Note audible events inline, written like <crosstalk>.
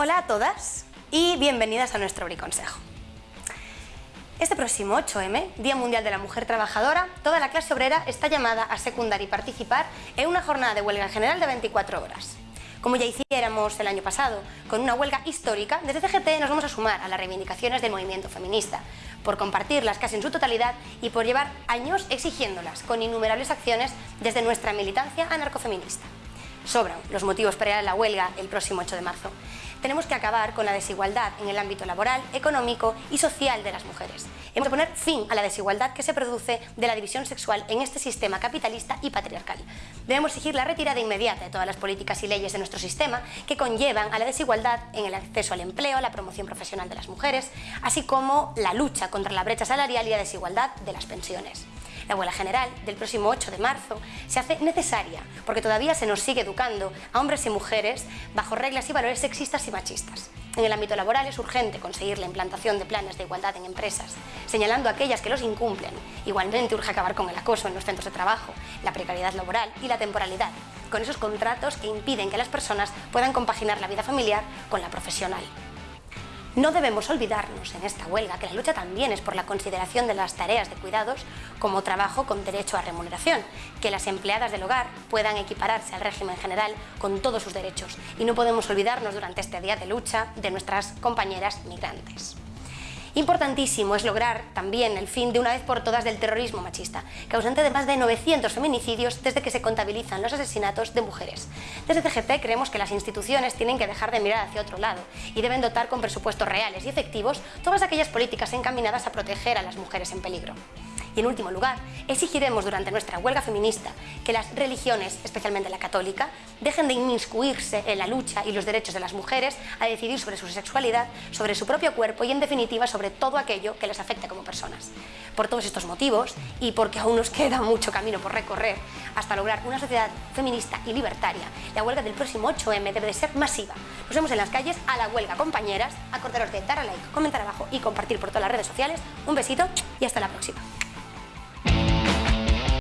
Hola a todas y bienvenidas a nuestro Briconsejo. Este próximo 8M, Día Mundial de la Mujer Trabajadora, toda la clase obrera está llamada a secundar y participar en una jornada de huelga general de 24 horas. Como ya hiciéramos el año pasado, con una huelga histórica, desde CGT nos vamos a sumar a las reivindicaciones del movimiento feminista, por compartirlas casi en su totalidad y por llevar años exigiéndolas con innumerables acciones desde nuestra militancia anarcofeminista. Sobran los motivos para ir a la huelga el próximo 8 de marzo. Tenemos que acabar con la desigualdad en el ámbito laboral, económico y social de las mujeres. Hemos de poner fin a la desigualdad que se produce de la división sexual en este sistema capitalista y patriarcal. Debemos exigir la retirada inmediata de todas las políticas y leyes de nuestro sistema que conllevan a la desigualdad en el acceso al empleo, la promoción profesional de las mujeres, así como la lucha contra la brecha salarial y la desigualdad de las pensiones. La huelga general del próximo 8 de marzo se hace necesaria porque todavía se nos sigue educando a hombres y mujeres bajo reglas y valores sexistas y machistas. En el ámbito laboral es urgente conseguir la implantación de planes de igualdad en empresas, señalando aquellas que los incumplen. Igualmente urge acabar con el acoso en los centros de trabajo, la precariedad laboral y la temporalidad, con esos contratos que impiden que las personas puedan compaginar la vida familiar con la profesional. No debemos olvidarnos en esta huelga que la lucha también es por la consideración de las tareas de cuidados como trabajo con derecho a remuneración, que las empleadas del hogar puedan equipararse al régimen general con todos sus derechos y no podemos olvidarnos durante este día de lucha de nuestras compañeras migrantes. Importantísimo es lograr también el fin de una vez por todas del terrorismo machista, causante de más de 900 feminicidios desde que se contabilizan los asesinatos de mujeres. Desde CGT creemos que las instituciones tienen que dejar de mirar hacia otro lado y deben dotar con presupuestos reales y efectivos todas aquellas políticas encaminadas a proteger a las mujeres en peligro. Y en último lugar, exigiremos durante nuestra huelga feminista que las religiones, especialmente la católica, dejen de inmiscuirse en la lucha y los derechos de las mujeres a decidir sobre su sexualidad, sobre su propio cuerpo y en definitiva sobre todo aquello que les afecta como personas. Por todos estos motivos y porque aún nos <laughs> queda mucho camino por recorrer hasta lograr una sociedad feminista y libertaria, la huelga del próximo 8M debe de ser masiva. Nos vemos en las calles a la huelga, compañeras. Acordaros de dar a like, comentar abajo y compartir por todas las redes sociales. Un besito y hasta la próxima.